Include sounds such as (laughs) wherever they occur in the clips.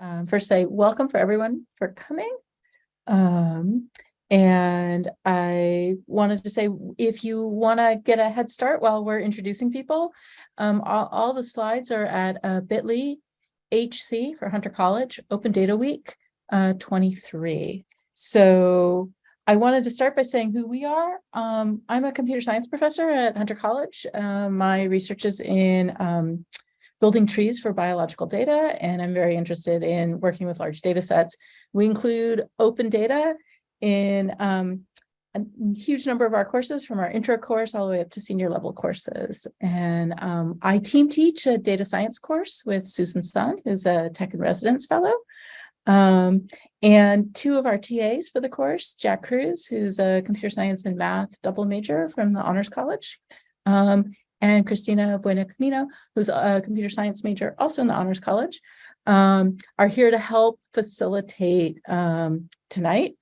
um, first say welcome for everyone for coming. Um, and I wanted to say, if you want to get a head start while we're introducing people, um, all, all the slides are at uh, bit.ly HC for Hunter College Open Data Week uh, 23. So I wanted to start by saying who we are. Um, I'm a computer science professor at Hunter College. Uh, my research is in um, building trees for biological data, and I'm very interested in working with large data sets. We include open data in um, a huge number of our courses from our intro course all the way up to senior level courses. And um, I team teach a data science course with Susan Sun, who's a tech and residence fellow. Um, and two of our TAs for the course, Jack Cruz, who's a computer science and math double major from the Honors College, um, and Christina Bueno Camino, who's a computer science major also in the Honors College, um, are here to help facilitate um, tonight.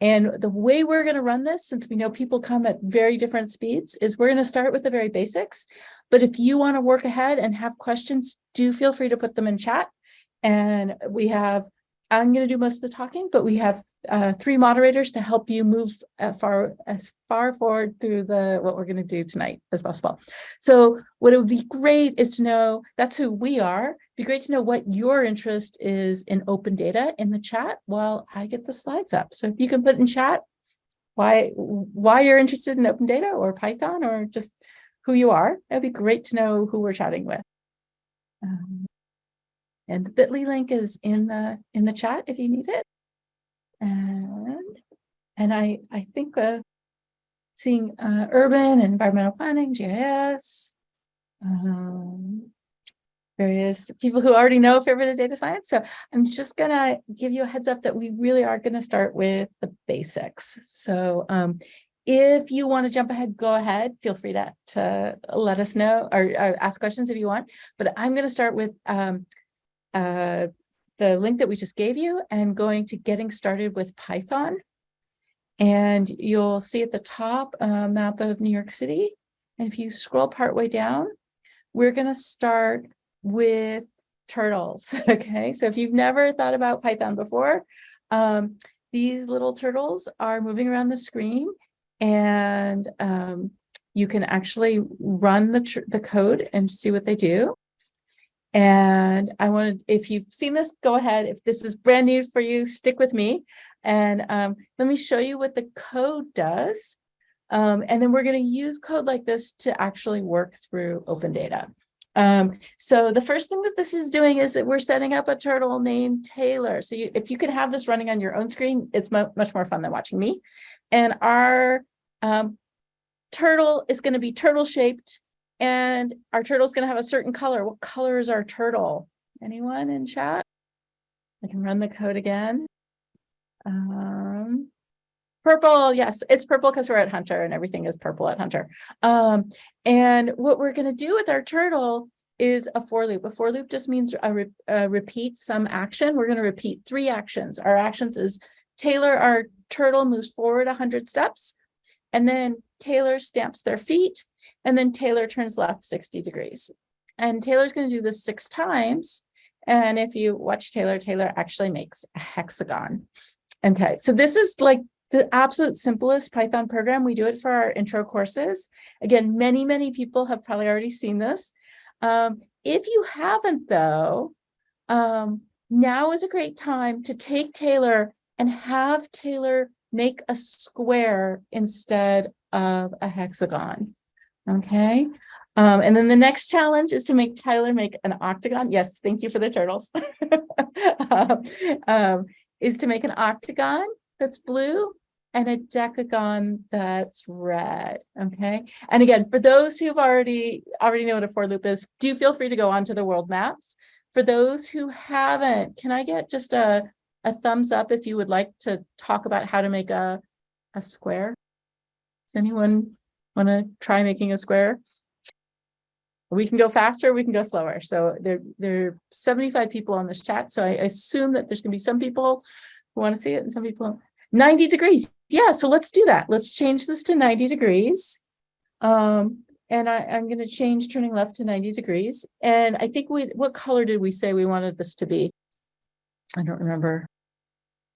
And the way we're going to run this, since we know people come at very different speeds, is we're going to start with the very basics. But if you want to work ahead and have questions, do feel free to put them in chat. And we have I'm going to do most of the talking, but we have uh, three moderators to help you move far as far forward through the what we're going to do tonight as possible. So what it would be great is to know that's who we are. It'd be great to know what your interest is in open data in the chat while I get the slides up. So if you can put in chat why why you're interested in open data or Python or just who you are, it'd be great to know who we're chatting with. Um, and the bit.ly link is in the in the chat if you need it. And and I I think uh, seeing uh, urban environmental planning, GIS, um, various people who already know a fair bit of data science. So I'm just gonna give you a heads up that we really are gonna start with the basics. So um, if you want to jump ahead, go ahead. Feel free to, to let us know or, or ask questions if you want. But I'm going to start with um, uh, the link that we just gave you and going to getting started with Python. And you'll see at the top a map of New York City. And if you scroll partway down, we're going to start with turtles. (laughs) Okay, so if you've never thought about Python before, um, these little turtles are moving around the screen and um, you can actually run the, the code and see what they do. And I wanted, if you've seen this, go ahead. If this is brand new for you, stick with me. And um, let me show you what the code does. Um, and then we're going to use code like this to actually work through open data. Um, so the first thing that this is doing is that we're setting up a turtle named Taylor. So you, if you can have this running on your own screen, it's much more fun than watching me. And our um, turtle is going to be turtle shaped and our turtle is going to have a certain color. What color is our turtle? Anyone in chat? I can run the code again. Um, purple, yes, it's purple because we're at Hunter and everything is purple at Hunter. Um, and what we're going to do with our turtle is a for loop. A for loop just means a, re a repeat some action. We're going to repeat three actions. Our actions is Taylor, our turtle moves forward 100 steps, and then Taylor stamps their feet, and then Taylor turns left 60 degrees. And Taylor's going to do this six times. And if you watch Taylor, Taylor actually makes a hexagon. Okay, so this is like the absolute simplest Python program. We do it for our intro courses. Again, many, many people have probably already seen this. Um, if you haven't though, um, now is a great time to take Taylor and have Taylor make a square instead of a hexagon. Okay. Um, and then the next challenge is to make Tyler make an octagon. Yes, thank you for the turtles. (laughs) um, um, is to make an octagon that's blue and a decagon that's red. Okay. And again, for those who've already already know what a for loop is, do feel free to go onto the world maps. For those who haven't, can I get just a, a thumbs up if you would like to talk about how to make a, a square? Does anyone want to try making a square? We can go faster, we can go slower. So there, there are 75 people on this chat. So I assume that there's going to be some people who want to see it and some people 90 degrees. Yeah, so let's do that. Let's change this to 90 degrees. Um, and I, am going to change turning left to 90 degrees. And I think we, what color did we say we wanted this to be? I don't remember.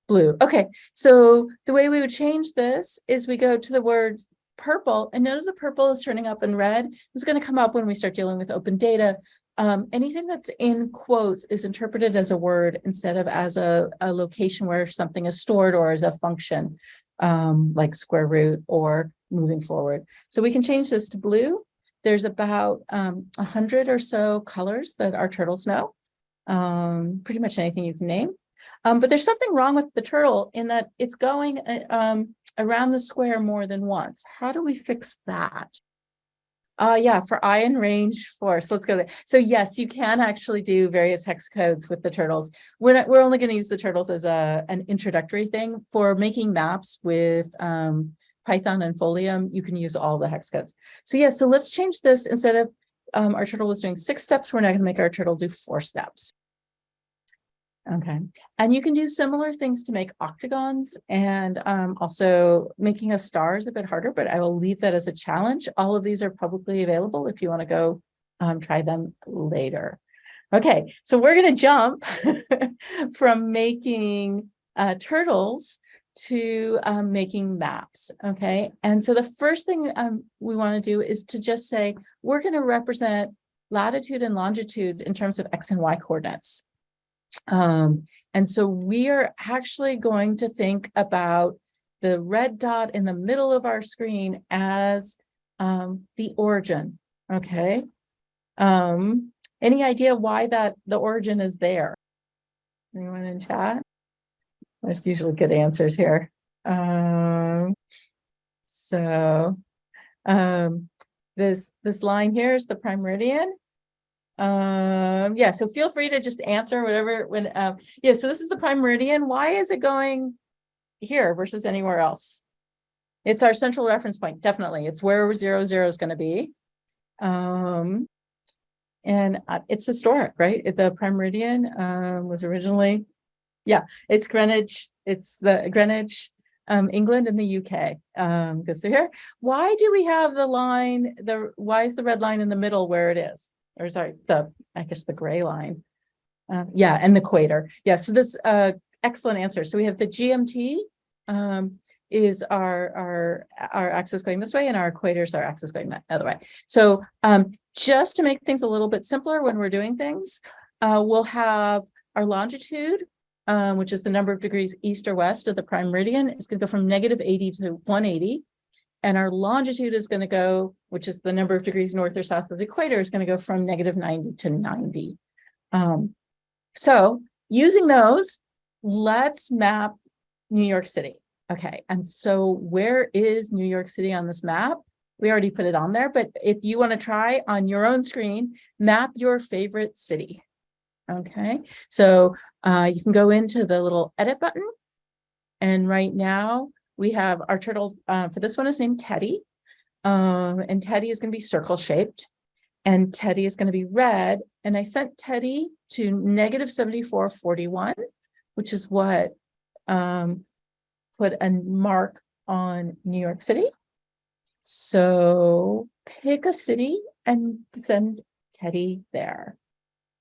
Blue. Okay, so the way we would change this is we go to the word purple and notice the purple is turning up in red. This is going to come up when we start dealing with open data. Um, anything that's in quotes is interpreted as a word instead of as a, a location where something is stored or as a function um, like square root or moving forward. So we can change this to blue. There's about um, a hundred or so colors that our turtles know, um, pretty much anything you can name. Um, but there's something wrong with the turtle in that it's going uh, um, around the square more than once. How do we fix that? Uh, yeah, for I and range force. Let's go there. So yes, you can actually do various hex codes with the turtles. We're not, we're only going to use the turtles as a an introductory thing for making maps with um, Python and Folium. You can use all the hex codes. So yeah, so let's change this instead of um, our turtle was doing six steps. We're not going to make our turtle do four steps. Okay, and you can do similar things to make octagons and um, also making a star is a bit harder, but I will leave that as a challenge. All of these are publicly available if you want to go um, try them later. Okay, so we're going to jump (laughs) from making uh, turtles to um, making maps. Okay, and so the first thing um, we want to do is to just say we're going to represent latitude and longitude in terms of x and y coordinates. Um, and so we are actually going to think about the red dot in the middle of our screen as um, the origin, okay? Um, any idea why that the origin is there? Anyone in chat? There's usually good answers here. Um, so um, this this line here is the prime meridian. Um, yeah, so feel free to just answer whatever when um yeah, so this is the prime meridian. Why is it going here versus anywhere else? It's our central reference point, definitely. It's where zero zero is going to be. Um, and uh, it's historic, right? The prime meridian um, was originally, yeah, it's Greenwich. It's the Greenwich, um, England and the UK. Um, because they're here. Why do we have the line? The why is the red line in the middle where it is? Or sorry, the, I guess the gray line. Um, yeah, and the equator. Yeah, so this uh, excellent answer. So we have the GMT um, is our, our, our axis going this way and our equators, our axis going that other way. So um, just to make things a little bit simpler when we're doing things, uh, we'll have our longitude, um, which is the number of degrees east or west of the prime meridian. It's going to go from negative 80 to 180. And our longitude is going to go, which is the number of degrees north or south of the equator, is going to go from negative 90 to 90. Um, so using those, let's map New York City. Okay, and so where is New York City on this map? We already put it on there, but if you want to try on your own screen, map your favorite city. Okay, so uh, you can go into the little edit button. And right now we have our turtle uh, for this one is named Teddy. Um, and Teddy is going to be circle shaped and Teddy is going to be red. And I sent Teddy to negative 7441, which is what um, put a mark on New York City. So pick a city and send Teddy there.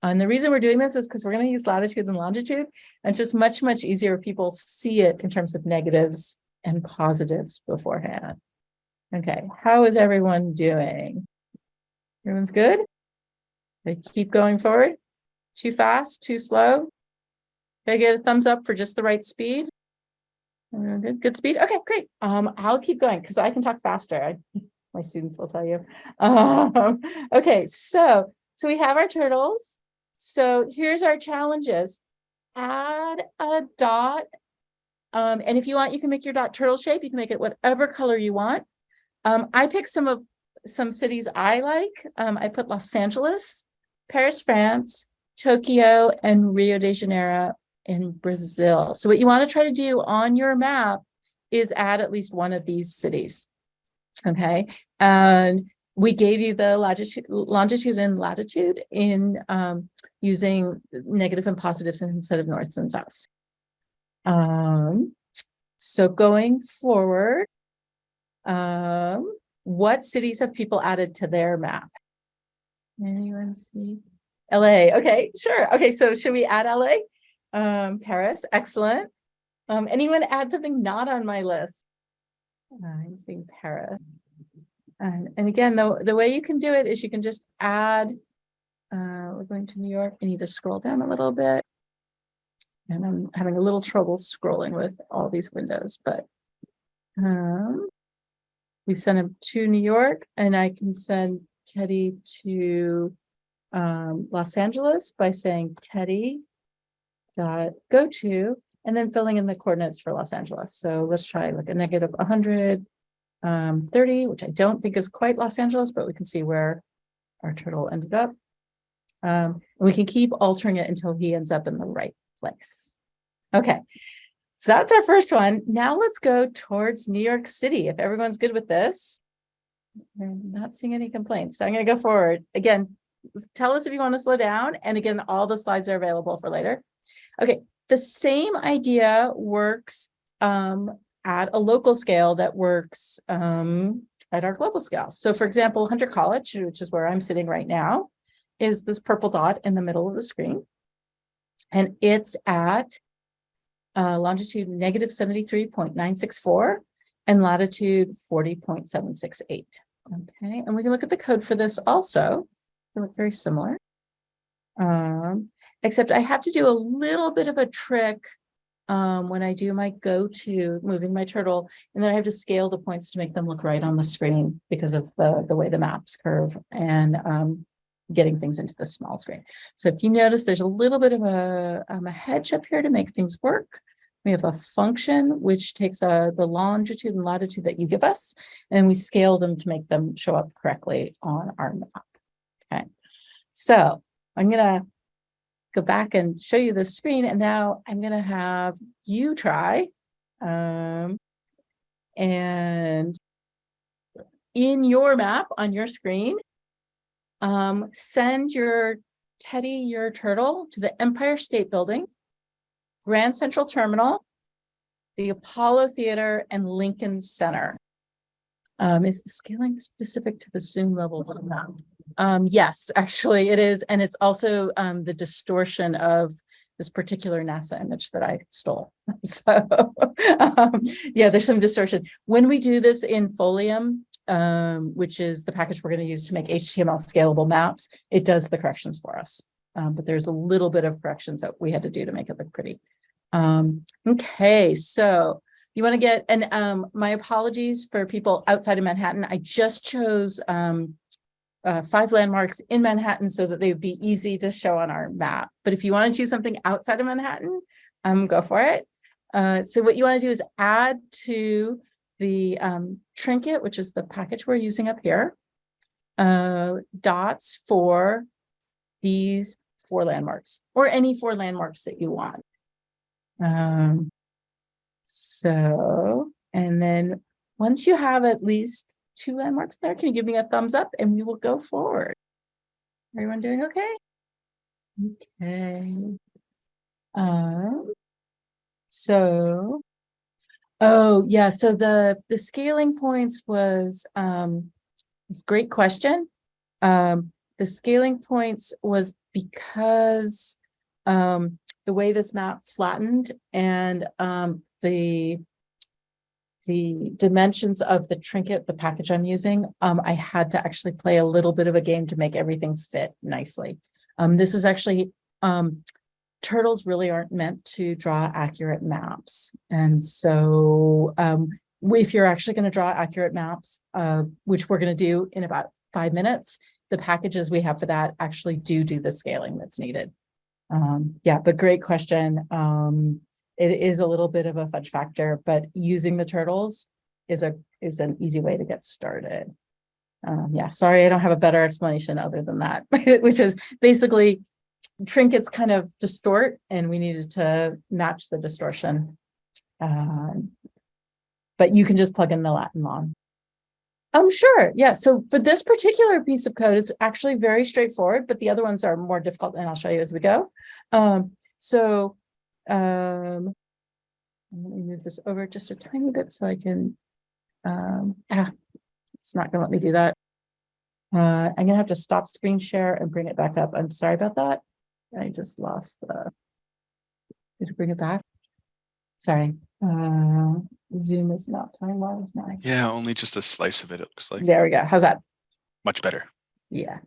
And the reason we're doing this is because we're going to use latitude and longitude. And it's just much, much easier if people see it in terms of negatives and positives beforehand. Okay, how is everyone doing? Everyone's good? They keep going forward? Too fast, too slow? Can I get a thumbs up for just the right speed? Good, good speed. Okay, great. Um, I'll keep going because I can talk faster. I, my students will tell you. (laughs) Um, okay, so so we have our turtles. So here's our challenges. Add a dot um, and if you want, you can make your dot turtle shape. You can make it whatever color you want. Um, I picked some of some cities I like. Um, I put Los Angeles, Paris, France, Tokyo, and Rio de Janeiro in Brazil. So what you want to try to do on your map is add at least one of these cities. Okay. And we gave you the longitude, longitude and latitude in um, using negative and positives instead of north and south. Um, so going forward, um, what cities have people added to their map? Anyone see? LA. Okay, sure. Okay, so should we add LA? Um, Paris, excellent. Um, anyone add something not on my list? I'm seeing Paris. And, and again, the, the way you can do it is you can just add, uh, we're going to New York, I need to scroll down a little bit. And I'm having a little trouble scrolling with all these windows, but um, we send him to New York and I can send Teddy to um, Los Angeles by saying Teddy dot go to and then filling in the coordinates for Los Angeles. So let's try like a negative 100, um, 30, which I don't think is quite Los Angeles, but we can see where our turtle ended up. Um, we can keep altering it until he ends up in the right place. Okay, so that's our first one. Now let's go towards New York City. If everyone's good with this, I'm not seeing any complaints. So I'm going to go forward. Again, tell us if you want to slow down. And again, all the slides are available for later. Okay, the same idea works um, at a local scale that works um, at our global scale. So for example, Hunter College, which is where I'm sitting right now, is this purple dot in the middle of the screen. And it's at uh, longitude negative 73.964 and latitude 40.768. Okay, and we can look at the code for this also. They look very similar. Um, except I have to do a little bit of a trick um, when I do my go to moving my turtle, and then I have to scale the points to make them look right on the screen because of the, the way the maps curve and um, getting things into the small screen. So if you notice, there's a little bit of a, um, a hedge up here to make things work. We have a function which takes uh, the longitude and latitude that you give us, and we scale them to make them show up correctly on our map. Okay, so I'm gonna go back and show you the screen, and now I'm gonna have you try. Um, and in your map on your screen, um, send your Teddy, your turtle, to the Empire State Building Grand Central Terminal, the Apollo Theater, and Lincoln Center. Um, is the scaling specific to the zoom level? Um, yes, actually it is. And it's also um, the distortion of this particular NASA image that I stole. (laughs) So (laughs) um, yeah, there's some distortion. When we do this in Folium, um, which is the package we're going to use to make HTML scalable maps, it does the corrections for us. Um, but there's a little bit of corrections that we had to do to make it look pretty. Um, okay, so you want to get, and um, my apologies for people outside of Manhattan. I just chose um, uh, five landmarks in Manhattan so that they would be easy to show on our map. But if you want to choose something outside of Manhattan, um, go for it. Uh, so what you want to do is add to the um, trinket, which is the package we're using up here, uh, dots for these four landmarks or any four landmarks that you want. Um, so, and then once you have at least two landmarks there, can you give me a thumbs up and we will go forward? Everyone doing okay? Okay. Um, so, oh yeah, so the, the scaling points was, um, it's great question. Um, the scaling points was because um, the way this map flattened and um, the the dimensions of the trinket, the package I'm using, um, I had to actually play a little bit of a game to make everything fit nicely. Um, this is actually, um, turtles really aren't meant to draw accurate maps. And so um, if you're actually going to draw accurate maps, uh, which we're going to do in about five minutes, the packages we have for that actually do do the scaling that's needed. Um, yeah, but great question. Um, it is a little bit of a fudge factor, but using the turtles is a is an easy way to get started. Um, yeah, sorry, I don't have a better explanation other than that, (laughs) which is basically trinkets kind of distort and we needed to match the distortion. Um, but you can just plug in the Latin long. Um, sure. Yeah. So for this particular piece of code, it's actually very straightforward, but the other ones are more difficult and I'll show you as we go. Um, so um, let me move this over just a tiny bit so I can, um, ah, it's not gonna let me do that. Uh, I'm gonna have to stop screen share and bring it back up. I'm sorry about that. I just lost the, Did it bring it back? Sorry, uh, Zoom is not time wise now. Yeah, only just a slice of it, it looks like. There we go. How's that? Much better. Yeah.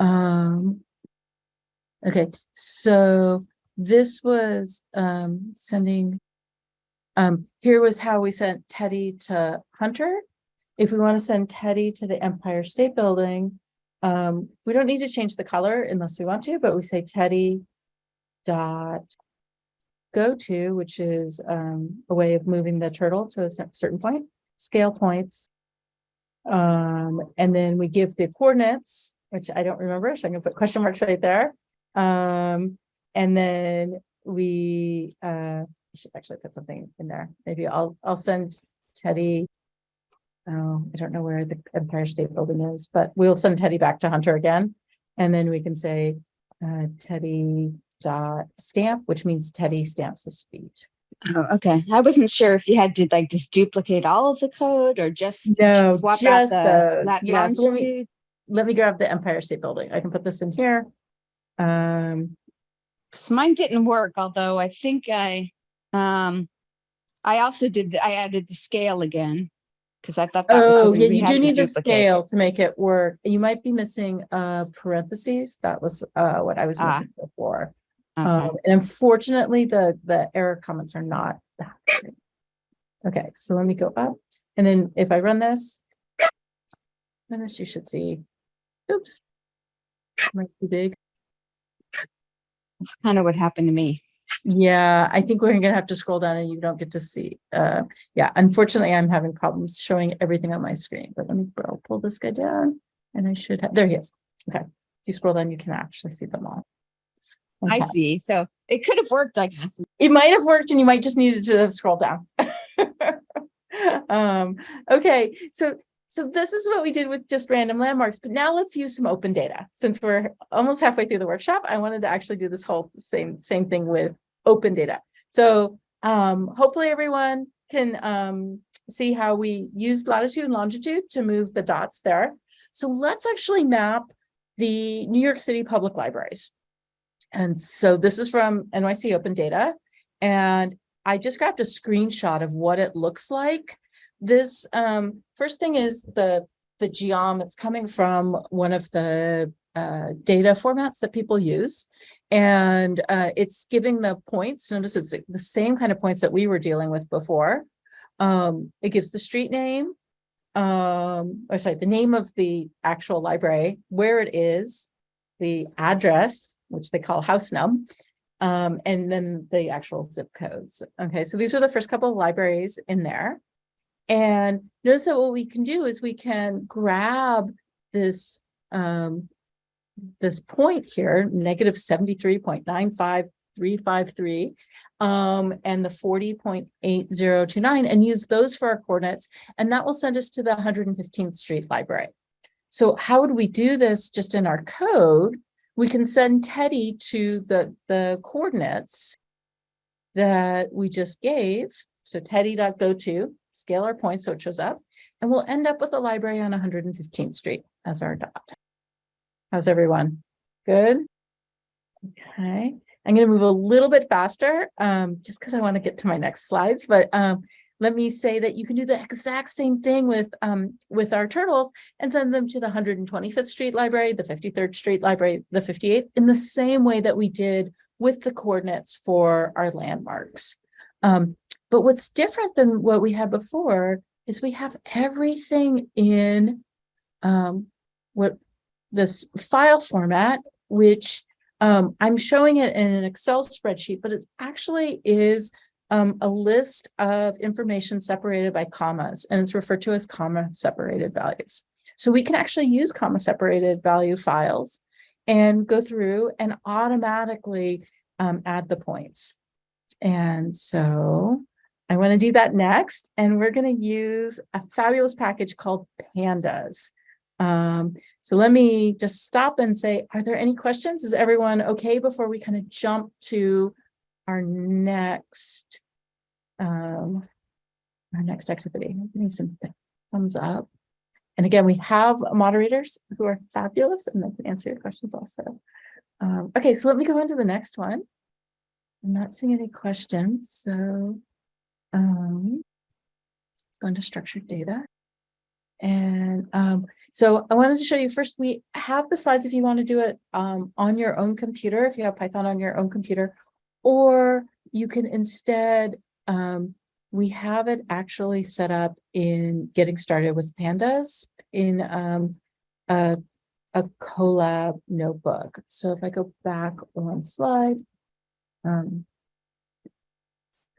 Um. Okay, so this was um sending. Um, here was how we sent Teddy to Hunter. If we want to send Teddy to the Empire State Building, um, we don't need to change the color unless we want to, but we say Teddy dot go to, which is um a way of moving the turtle to a certain point, scale points. Um, and then we give the coordinates, which I don't remember, so I'm gonna put question marks right there. Um, and then we, uh, should actually put something in there. Maybe I'll, I'll send Teddy. Oh, I don't know where the Empire State Building is, but we'll send Teddy back to Hunter again. And then we can say, uh, Teddy dot stamp, which means Teddy stamps his feet. Oh, okay. I wasn't sure if you had to like just duplicate all of the code or just No, swap out just the those. lat- Yeah, so let me- Let me grab the Empire State Building. I can put this in here. Um, 'Cause mine didn't work, although I think I, um, I also did, I added the scale again. Cause I thought that was Oh, yeah, you do need duplicate. scale to make it work. You might be missing uh parentheses. That was uh what I was Ah. missing before. Okay. Um, and unfortunately, the the error comments are not. that great. Okay, so let me go up and then if I run this. Then this you should see. Oops. Might be big. That's kind of what happened to me. Yeah, I think we're gonna have to scroll down and you don't get to see. Uh, yeah, unfortunately, I'm having problems showing everything on my screen, but let me, I'll pull this guy down and I should have, there he is. Okay, if you scroll down, you can actually see them all. I see. So it could have worked, I guess. It might have worked and you might just needed to have scrolled down. (laughs) Um, okay, so, so this is what we did with just random landmarks, but now let's use some open data. Since we're almost halfway through the workshop, I wanted to actually do this whole same, same thing with open data. So, um, hopefully everyone can, um, see how we used latitude and longitude to move the dots there. So let's actually map the New York City Public Libraries. And so this is from NYC Open Data. And I just grabbed a screenshot of what it looks like. This um, first thing is the, the geom, it's coming from one of the uh, data formats that people use. And uh, it's giving the points, notice it's the same kind of points that we were dealing with before. Um, it gives the street name, um, or sorry, the name of the actual library, where it is, the address, which they call house num, um, and then the actual zip codes. Okay, so these are the first couple of libraries in there. And notice that what we can do is we can grab this um, this point here, negative 73.95353, um, and the 40.8029, and use those for our coordinates, and that will send us to the 115th Street Library. So how would we do this just in our code? We can send Teddy to the, the coordinates that we just gave. So teddy.go to, scale our point so it shows up, and we'll end up with a library on 115th Street as our dot. How's everyone? Good? Okay, I'm gonna move a little bit faster, um, just because I want to get to my next slides, but um, let me say that you can do the exact same thing with um, with our turtles and send them to the 125th Street Library, the 53rd Street Library, the 58th, in the same way that we did with the coordinates for our landmarks. Um, but what's different than what we had before is we have everything in um, what this file format, which um, I'm showing it in an Excel spreadsheet, but it actually is um, a list of information separated by commas, and it's referred to as comma separated values. So we can actually use comma separated value files and go through and automatically um, add the points. And so I want to do that next, and we're going to use a fabulous package called Pandas. Um, so let me just stop and say, are there any questions? Is everyone okay before we kind of jump to our next um, our next activity? Give me some thumbs up. And again, we have moderators who are fabulous and they can answer your questions also. Um, okay, so let me go into the next one. I'm not seeing any questions, so. Um. Let's go into structured data. And um, so I wanted to show you first, we have the slides if you want to do it um on your own computer, if you have Python on your own computer. Or you can instead, um, we have it actually set up in getting started with pandas in um a a Colab notebook. So if I go back one slide. Um.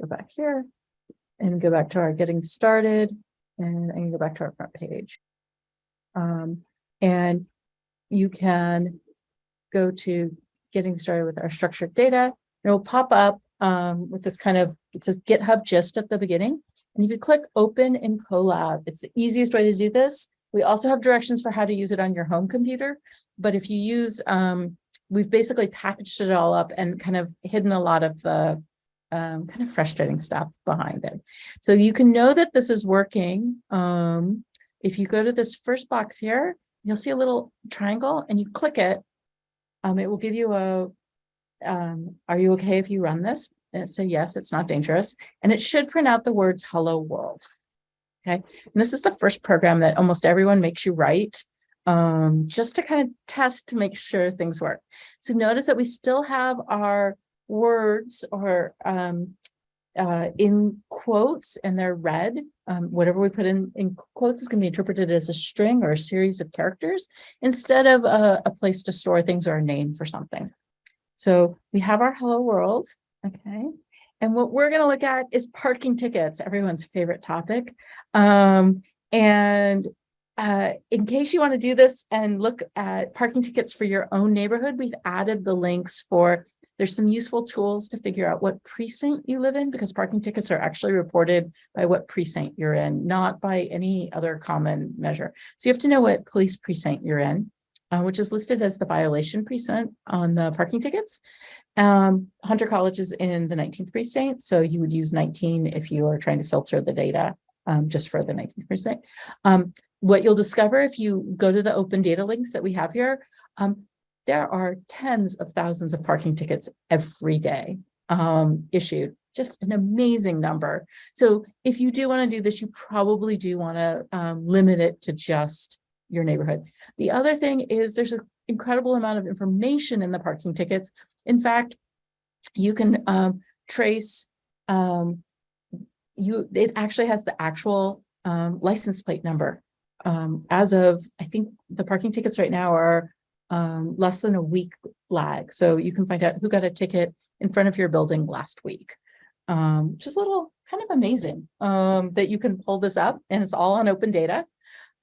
Go back here and go back to our getting started and I can go back to our front page. Um, and you can go to getting started with our structured data. It will pop up um, with this kind of, it says GitHub gist at the beginning. And if you click open in Colab, it's the easiest way to do this. We also have directions for how to use it on your home computer. But if you use, um, we've basically packaged it all up and kind of hidden a lot of the um, kind of frustrating stuff behind it. So you can know that this is working. Um, if you go to this first box here, you'll see a little triangle and you click it. Um, it will give you a, um, are you okay if you run this? And it said, yes, it's not dangerous. And it should print out the words hello world. Okay. And this is the first program that almost everyone makes you write um, just to kind of test to make sure things work. So notice that we still have our words or um, uh, in quotes and they're read. Um, whatever we put in, in quotes is going to be interpreted as a string or a series of characters instead of a, a place to store things or a name for something. So we have our hello world. Okay. And what we're going to look at is parking tickets, everyone's favorite topic. Um, and uh, in case you want to do this and look at parking tickets for your own neighborhood, we've added the links for there's some useful tools to figure out what precinct you live in because parking tickets are actually reported by what precinct you're in, not by any other common measure. So you have to know what police precinct you're in, uh, which is listed as the violation precinct on the parking tickets. Um, Hunter College is in the 19th precinct, so you would use 19 if you are trying to filter the data um, just for the 19th precinct. Um, what you'll discover if you go to the open data links that we have here, um, there are tens of thousands of parking tickets every day um, issued, just an amazing number. So if you do want to do this, you probably do want to um, limit it to just your neighborhood. The other thing is there's an incredible amount of information in the parking tickets. In fact, you can um, trace, um, you it actually has the actual um, license plate number. Um, as of, I think the parking tickets right now are um, less than a week lag. So you can find out who got a ticket in front of your building last week, um, which is a little kind of amazing um, that you can pull this up and it's all on open data.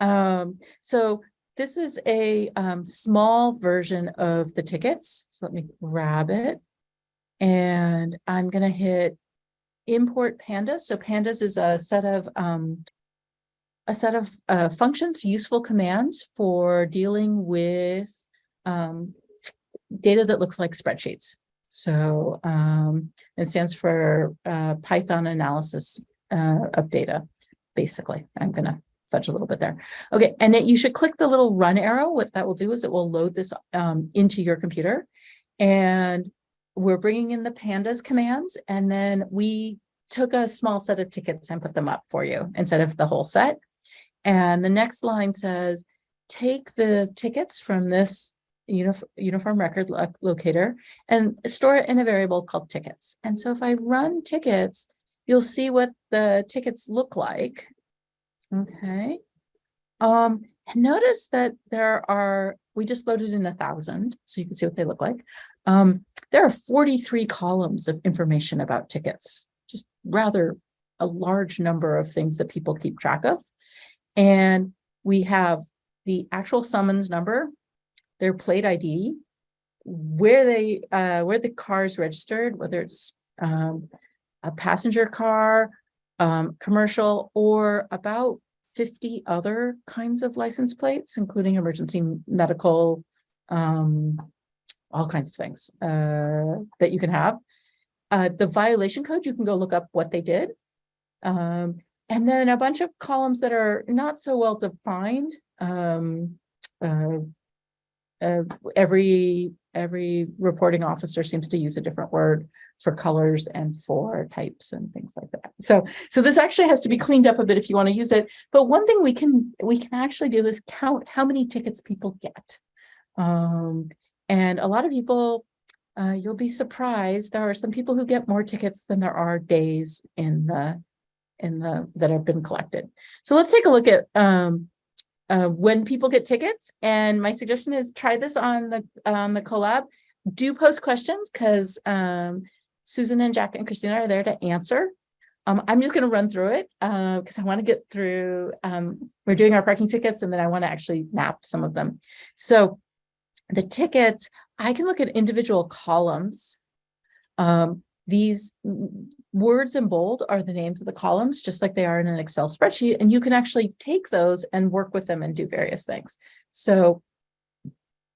Um, so this is a um, small version of the tickets. So let me grab it and I'm going to hit import pandas. So pandas is a set of um, a set of uh, functions, useful commands for dealing with um, data that looks like spreadsheets. So um, it stands for uh, Python analysis uh, of data, basically. I'm going to fudge a little bit there. Okay, and it, you should click the little run arrow. What that will do is it will load this um, into your computer. And we're bringing in the pandas commands, and then we took a small set of tickets and put them up for you instead of the whole set. And the next line says, take the tickets from this unif uniform record lo locator and store it in a variable called tickets. And so if I run tickets, you'll see what the tickets look like. Okay. Um, and notice that there are, we just loaded in a thousand, so you can see what they look like. Um, there are 43 columns of information about tickets, just rather a large number of things that people keep track of. And we have the actual summons number, their plate ID, where they uh, where the car is registered, whether it's um, a passenger car, um, commercial, or about 50 other kinds of license plates, including emergency medical, um, all kinds of things uh, that you can have. Uh, the violation code, you can go look up what they did. Um, and then a bunch of columns that are not so well defined. Um, uh, uh, every, every reporting officer seems to use a different word for colors and for types and things like that. So, so this actually has to be cleaned up a bit if you want to use it. But one thing we can, we can actually do is count how many tickets people get. Um, and a lot of people, uh, you'll be surprised, there are some people who get more tickets than there are days in the, in the, that have been collected. So let's take a look at, um, uh, when people get tickets. And my suggestion is try this on the, on the Colab. Do post questions because, um, Susan and Jack and Christina are there to answer. Um, I'm just going to run through it uh, because I want to get through, um, we're doing our parking tickets and then I want to actually map some of them. So the tickets, I can look at individual columns. Um, these words in bold are the names of the columns, just like they are in an Excel spreadsheet, and you can actually take those and work with them and do various things. So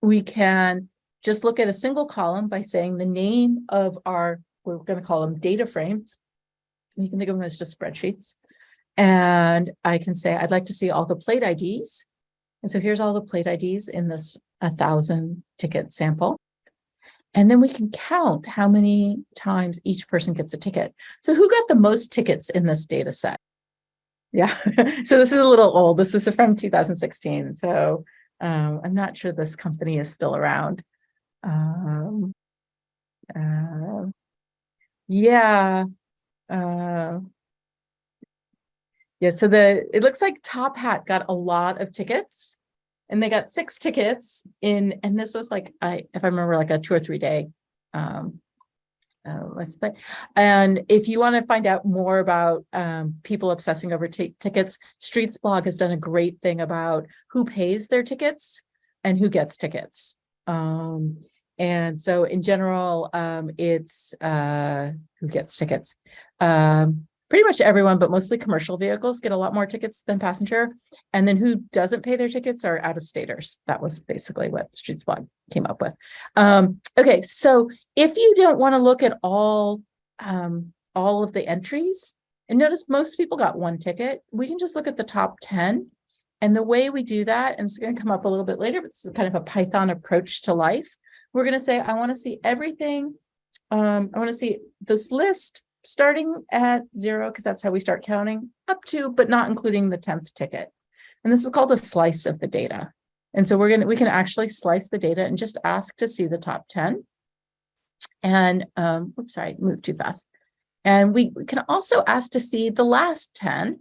we can just look at a single column by saying the name of our, we're going to call them data frames. You can think of them as just spreadsheets. And I can say, I'd like to see all the plate IDs. And so here's all the plate IDs in this a thousand ticket sample. And then we can count how many times each person gets a ticket. So who got the most tickets in this data set? Yeah, (laughs) so this is a little old. This was from 2016. So um, I'm not sure this company is still around. Um, uh, yeah. Uh, yeah, so the it looks like Top Hat got a lot of tickets and they got six tickets in, and this was like, I, if I remember, like a two or three day. Um, uh. And if you want to find out more about um, people obsessing over tickets, Streetsblog has done a great thing about who pays their tickets and who gets tickets. Um, and so in general, um, it's uh, who gets tickets. Um, pretty much everyone, but mostly commercial vehicles get a lot more tickets than passenger. And then who doesn't pay their tickets are out of staters. That was basically what Streetsblog came up with. Um, okay, so if you don't want to look at all, um, all of the entries, and notice most people got one ticket, we can just look at the top 10. And the way we do that, and it's going to come up a little bit later, but this is kind of a Python approach to life. We're going to say, I want to see everything. Um, I want to see this list starting at zero, because that's how we start counting, up to, but not including the 10th ticket. And this is called a slice of the data. And so we're gonna, we can actually slice the data and just ask to see the top 10. And, um, oops, sorry, moved too fast. And we, we can also ask to see the last 10,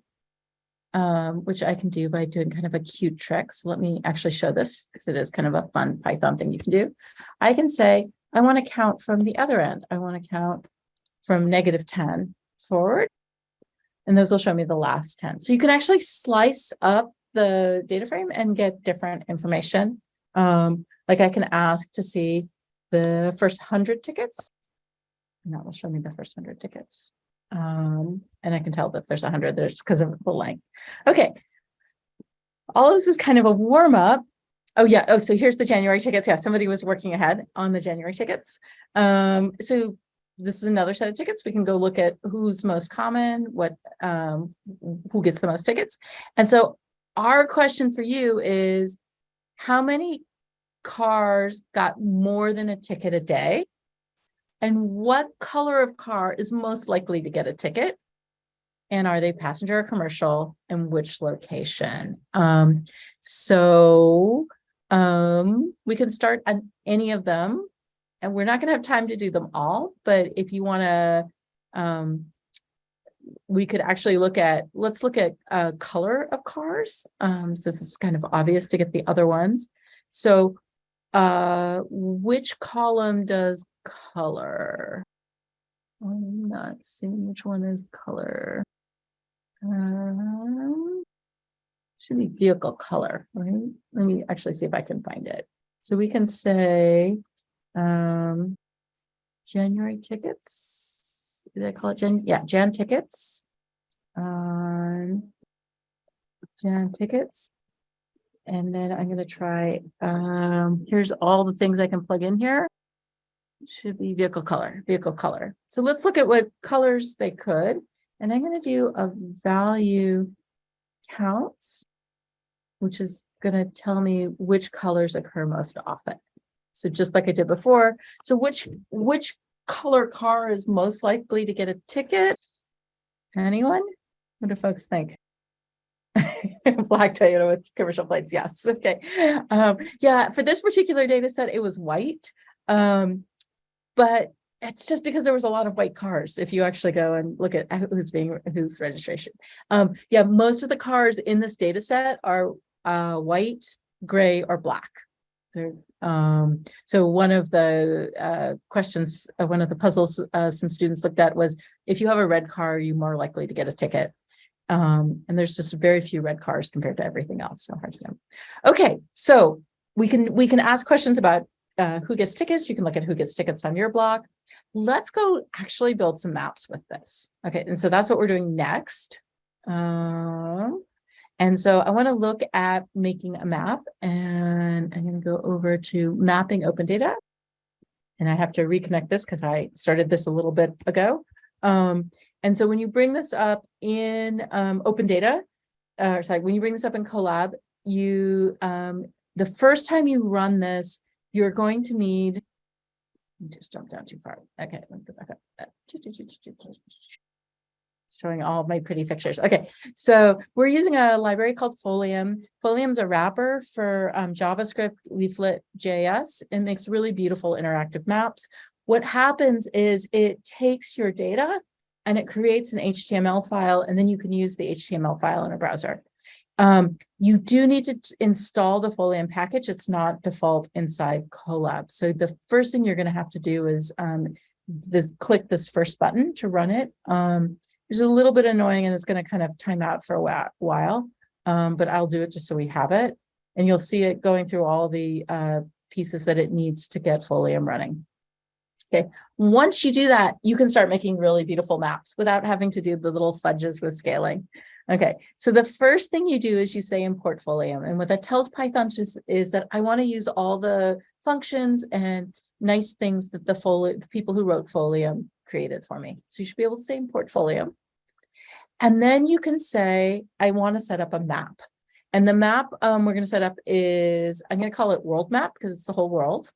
um, which I can do by doing kind of a cute trick. So let me actually show this because it is kind of a fun Python thing you can do. I can say, I want to count from the other end. I want to count from negative 10 forward. And those will show me the last 10. So you can actually slice up the data frame and get different information. Um, like I can ask to see the first 100 tickets. And that will show me the first 100 tickets. Um, and I can tell that there's 100 there's because of the length. Okay. All this is kind of a warm up. Oh yeah. Oh, so here's the January tickets. Yeah, somebody was working ahead on the January tickets. Um, so this is another set of tickets. We can go look at who's most common, what, um, who gets the most tickets. And so our question for you is how many cars got more than a ticket a day? And what color of car is most likely to get a ticket? And are they passenger or commercial and which location? Um, so um, we can start on any of them and we're not going to have time to do them all, but if you want to, um, we could actually look at, let's look at uh, color of cars, um, since it's kind of obvious to get the other ones. So uh, which column does color? I'm not seeing which one is color. Um, should be vehicle color, right? Let me actually see if I can find it. So we can say um, January tickets. Did I call it Jan? Yeah, Jan tickets. Um, Jan tickets. And then I'm gonna try, um, here's all the things I can plug in here. Should be vehicle color, vehicle color. So let's look at what colors they could. And I'm gonna do a value count. which is gonna tell me which colors occur most often. So just like I did before, so which, which color car is most likely to get a ticket? Anyone? What do folks think? (laughs) Black Toyota with commercial plates, yes, okay. Um, yeah, for this particular data set, it was white. Um, but it's just because there was a lot of white cars. If you actually go and look at who's being, whose registration. Um, yeah, most of the cars in this data set are uh, white, gray, or black. They're, um, so one of the uh, questions, uh, one of the puzzles uh, some students looked at was, if you have a red car, are you more likely to get a ticket? Um, and there's just very few red cars compared to everything else, so hard to know. Okay, so we can we can ask questions about uh, who gets tickets. You can look at who gets tickets on your block. Let's go actually build some maps with this. Okay, and so that's what we're doing next. Um, and so I want to look at making a map and I'm going to go over to mapping open data. And I have to reconnect this because I started this a little bit ago. Um, and so when you bring this up in um, open data, uh, sorry, when you bring this up in Colab, you um, the first time you run this, you're going to need just jump down too far. Okay, let me go back up. Showing all my pretty pictures. Okay, so we're using a library called Folium. Folium's a wrapper for um, JavaScript Leaflet JS. It makes really beautiful interactive maps. What happens is it takes your data and it creates an HTML file, and then you can use the HTML file in a browser. Um, you do need to install the Folium package. It's not default inside Colab. So the first thing you're going to have to do is um, this, click this first button to run it. Um, it's a little bit annoying and it's going to kind of time out for a while, um, but I'll do it just so we have it. And you'll see it going through all the uh, pieces that it needs to get Folium running. Okay, once you do that, you can start making really beautiful maps without having to do the little fudges with scaling. Okay, so the first thing you do is you say import Folium. And what that tells Python is, is that I want to use all the functions and nice things that the, Folium, the people who wrote Folium created for me. So you should be able to say import Folium. And then you can say, I want to set up a map. And the map um, we're going to set up is, I'm going to call it world map because it's the whole world.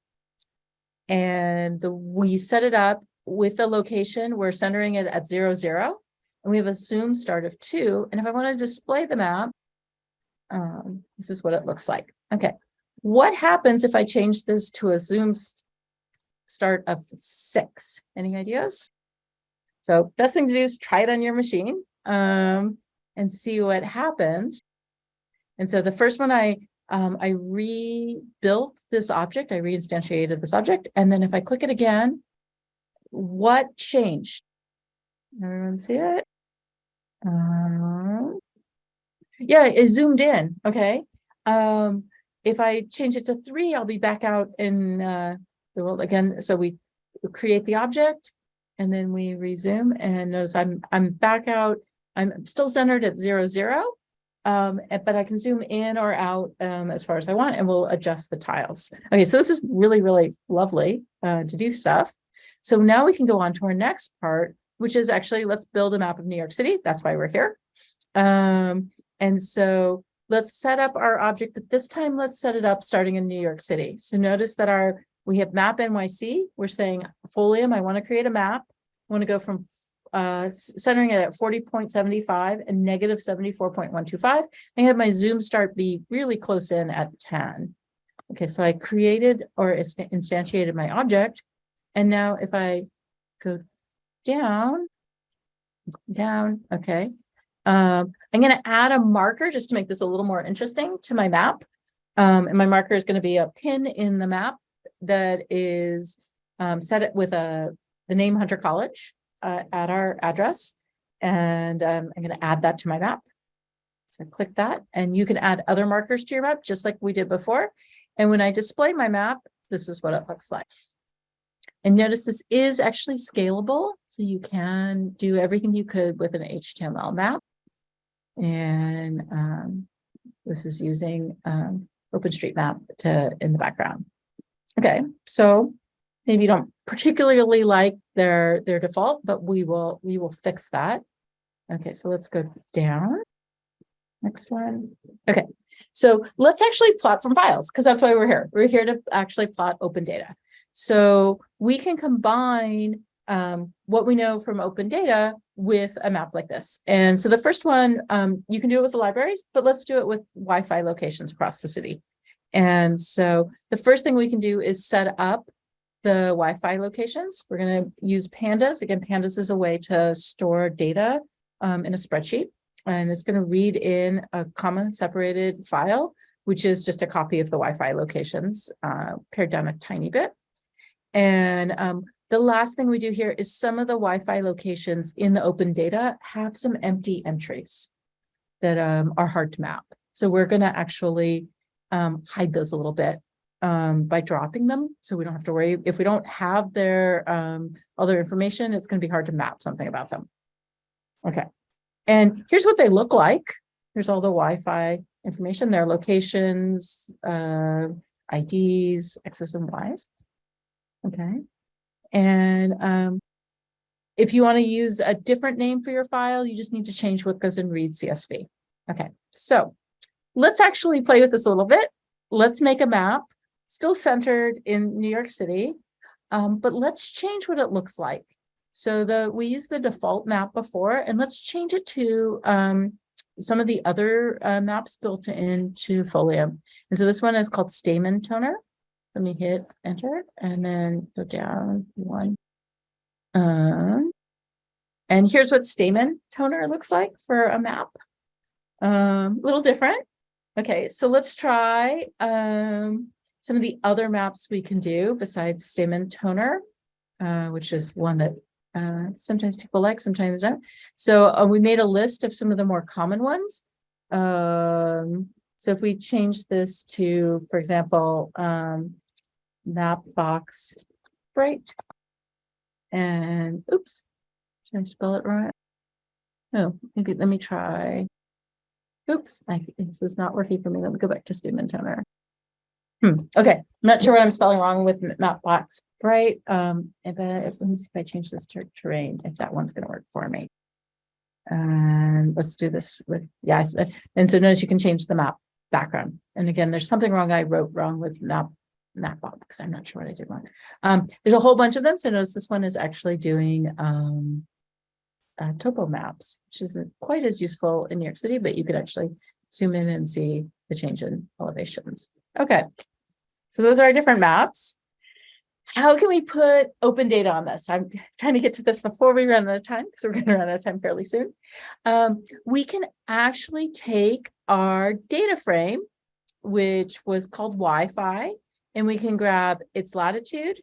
And the, we set it up with a location, we're centering it at zero, zero and we have a zoom start of two. And if I want to display the map, um, this is what it looks like. Okay, what happens if I change this to a zoom start of six? Any ideas? So best thing to do is try it on your machine um, and see what happens. And so the first one I um, I rebuilt this object, I reinstantiated this object, and then if I click it again, what changed? Everyone see it? Um, yeah, it zoomed in. Okay. Um, if I change it to three, I'll be back out in uh, the world again. So we create the object and then we resume and notice I'm I'm back out. I'm still centered at zero zero, um, eh, but I can zoom in or out um, as far as I want and we'll adjust the tiles. Okay, so this is really, really lovely uh, to do stuff. So now we can go on to our next part, which is actually let's build a map of New York City. That's why we're here. Um, and so let's set up our object, but this time let's set it up starting in New York City. So notice that our we have map NYC. We're saying Folium, I want to create a map. I want to go from uh, centering it at 40.75 and negative 74.125. I have my zoom start be really close in at 10. Okay, so I created or instantiated my object. And now if I go down, down, okay. Um, I'm going to add a marker just to make this a little more interesting to my map. Um, and my marker is going to be a pin in the map that is um, set it with a the name Hunter College uh, at our address. And um, I'm going to add that to my map. So click that and you can add other markers to your map just like we did before. And when I display my map, this is what it looks like. And notice this is actually scalable. So you can do everything you could with an HTML map. And um, this is using um, OpenStreetMap to in the background. Okay, so maybe you don't particularly like their their default, but we will we will fix that. Okay, so let's go down. Next one. Okay, So let's actually plot from files, because that's why we're here. We're here to actually plot open data. So we can combine um, what we know from open data with a map like this. And so the first one, um, you can do it with the libraries, but let's do it with Wi-Fi locations across the city. And so the first thing we can do is set up the Wi-Fi locations. We're going to use pandas. Again, pandas is a way to store data um, in a spreadsheet. And it's going to read in a comma separated file, which is just a copy of the Wi-Fi locations, uh, pared down a tiny bit. And um, the last thing we do here is some of the Wi-Fi locations in the open data have some empty entries that um, are hard to map. So we're going to actually um, hide those a little bit um, by dropping them. So we don't have to worry. If we don't have their um, all their information, it's going to be hard to map something about them. Okay. And here's what they look like. Here's all the Wi-Fi information, their locations, uh, IDs, X's and Y's. Okay. And um, if you want to use a different name for your file, you just need to change what goes in read CSV. Okay, so let's actually play with this a little bit. Let's make a map, still centered in New York City, um, but let's change what it looks like. So the we used the default map before, and let's change it to um, some of the other uh, maps built into Folium. And so this one is called Stamen Toner. Let me hit enter and then go down one. Um, and here's what Stamen Toner looks like for a map. Um, a little different. Okay, so let's try um, some of the other maps we can do besides Stamen Toner, uh, which is one that uh, sometimes people like, sometimes don't. So uh, we made a list of some of the more common ones. Um, so if we change this to, for example, um, map box bright. And oops, should I spell it right? Oh, maybe let me try. Oops, I, this is not working for me. Let me go back to Stamen Toner. Hmm, okay, I'm not sure what I'm spelling wrong with Mapbox bright. Um, if I, let me see if I change this to terrain, if that one's going to work for me. And let's do this with, yes. And so notice you can change the map background. And again, there's something wrong I wrote wrong with map Mapbox. I'm not sure what I did wrong. Um, there's a whole bunch of them. So notice this one is actually doing um, uh, topo maps, which isn't quite as useful in New York City, but you could actually zoom in and see the change in elevations. Okay, so those are our different maps. How can we put open data on this? I'm trying to get to this before we run out of time because we're going to run out of time fairly soon. Um, we can actually take our data frame, which was called Wi-Fi, and we can grab its latitude,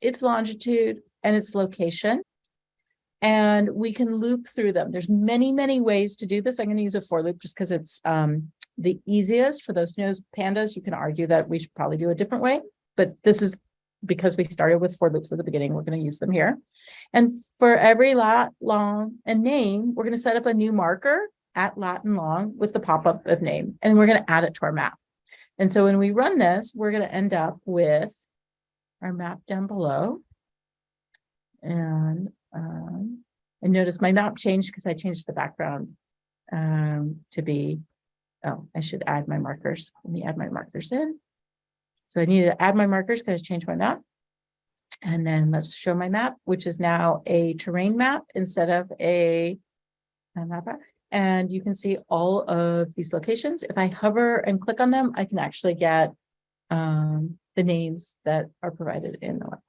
its longitude, and its location. And we can loop through them. There's many, many ways to do this. I'm going to use a for loop just because it's um, the easiest for those who pandas. You can argue that we should probably do a different way, but this is because we started with for loops at the beginning, we're going to use them here. And for every lat, long, and name, we're going to set up a new marker at lat and long with the pop-up of name, and we're going to add it to our map. And so when we run this, we're going to end up with our map down below. And, um, and notice my map changed because I changed the background um, to be, oh, I should add my markers. Let me add my markers in. So I need to add my markers because I changed my map. And then let's show my map, which is now a terrain map instead of a, a map. And you can see all of these locations. If I hover and click on them, I can actually get um, the names that are provided in the web.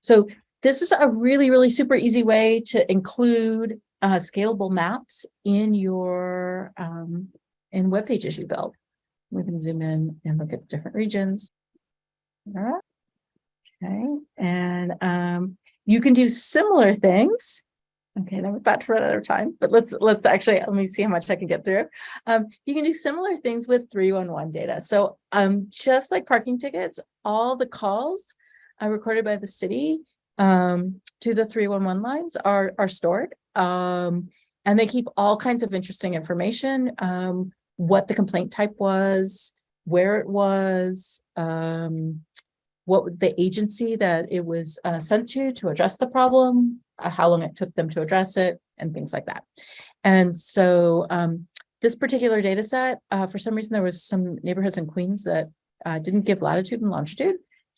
So this is a really, really super easy way to include uh, scalable maps in your um, in web pages you build. We can zoom in and look at different regions. All right. Okay, and um, you can do similar things Okay, I'm about to run out of time, but let's let's actually let me see how much I can get through. Um, you can do similar things with 311 data. So um, just like parking tickets, all the calls uh, recorded by the city um, to the 311 lines are are stored. Um, and they keep all kinds of interesting information, um, what the complaint type was, where it was, um, what the agency that it was uh, sent to to address the problem, uh, how long it took them to address it, and things like that. And so um, this particular data set, uh, for some reason, there was some neighborhoods in Queens that uh, didn't give latitude and longitude.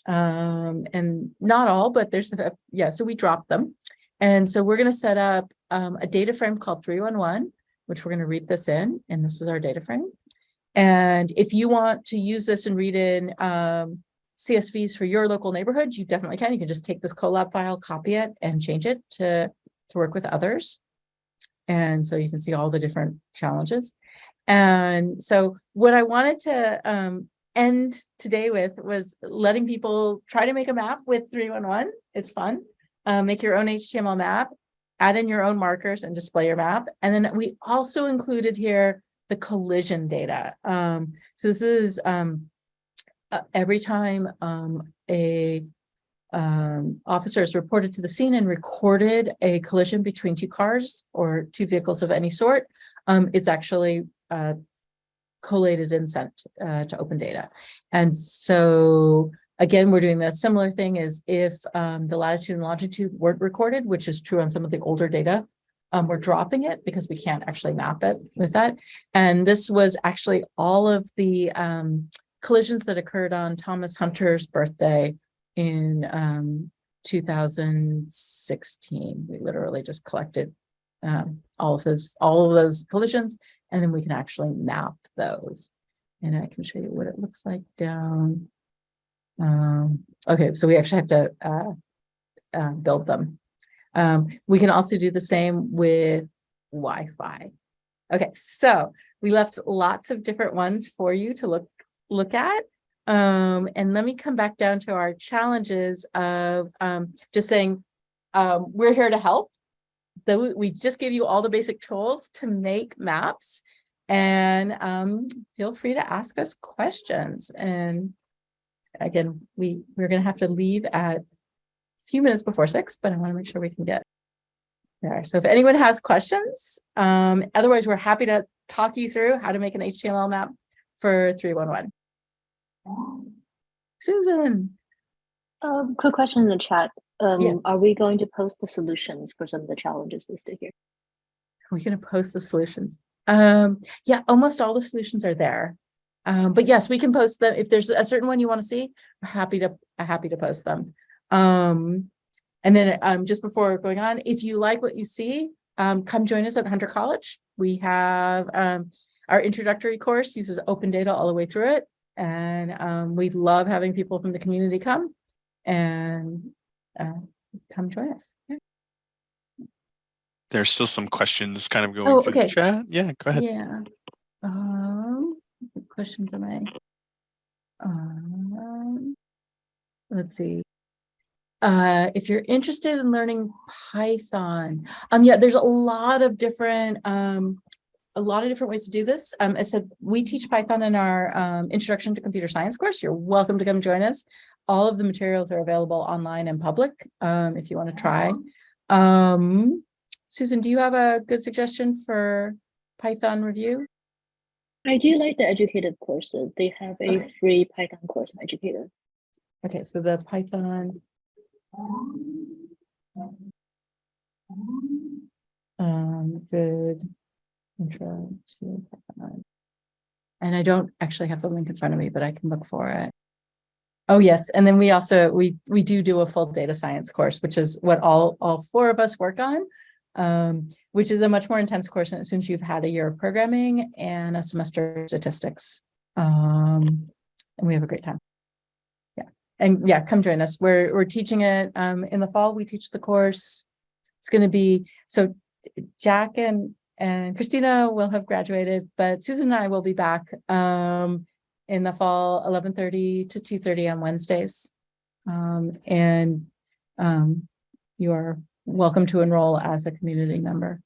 Um, and not all, but there's, a- yeah, so we dropped them. And so we're gonna set up um, a data frame called three one one, which we're gonna read this in, and this is our data frame. And if you want to use this and read in um, CSVs for your local neighborhood, you definitely can. You can just take this Colab file, copy it and change it to, to work with others. And so you can see all the different challenges. And so what I wanted to um, end today with was letting people try to make a map with 311. It's fun. Uh, make your own HTML map, add in your own markers and display your map. And then we also included here the collision data. Um, so this is um, uh, every time um, a um, officer is reported to the scene and recorded a collision between two cars or two vehicles of any sort, um, it's actually uh, collated and sent uh, to open data. And so again, we're doing the similar thing is if um, the latitude and longitude weren't recorded, which is true on some of the older data. Um, we're dropping it because we can't actually map it with that. And this was actually all of the um, collisions that occurred on Thomas Hunter's birthday in um, 2016. We literally just collected um, all of his, all of those collisions, and then we can actually map those. And I can show you what it looks like down. Um, okay, so we actually have to uh, uh, build them. Um, we can also do the same with Wi-Fi. Okay, so we left lots of different ones for you to look look at. Um, and let me come back down to our challenges of um, just saying um, we're here to help. Though we just gave you all the basic tools to make maps and um, feel free to ask us questions. And again, we, we're going to have to leave at a few minutes before six, but I want to make sure we can get there. So if anyone has questions, um, otherwise we're happy to talk you through how to make an HTML map for 311. Susan, Um, quick question in the chat. Um, Yeah. are we going to post the solutions for some of the challenges listed here? are we going to post the solutions? Um, yeah, almost all the solutions are there. Um, but yes, we can post them. If there's a certain one you want to see, we're happy to, happy to post them. Um, and then um, just before going on, if you like what you see, um, come join us at Hunter College. We have um, our introductory course uses open data all the way through it. And um, we love having people from the community come and uh, come join us. Yeah. There's still some questions kind of going Oh, through okay. the chat. Yeah, go ahead. Yeah. Um, questions am I? Um, let's see. Uh, if you're interested in learning Python, um, yeah, there's a lot of different, um, a lot of different ways to do this. Um, I said, we teach Python in our, um, introduction to computer science course. You're welcome to come join us. All of the materials are available online and public, um, if you want to try. Um, Susan, do you have a good suggestion for Python review? I do like the educated courses. They have a Okay. free Python course on educated. Okay, so the Python. Um, good. Intro to Python. And I don't actually have the link in front of me, but I can look for it. Oh, yes, and then we also, we, we do do a full data science course, which is what all, all four of us work on. Um, which is a much more intense course since you've had a year of programming and a semester of statistics. Um, and we have a great time. Yeah, and yeah, come join us. We're, we're teaching it um, in the fall. We teach the course. It's going to be, so Jack and, and Christina will have graduated, but Susan and I will be back um, in the fall, 11:30 to 2:30 on Wednesdays. Um, and um, you are welcome to enroll as a community member.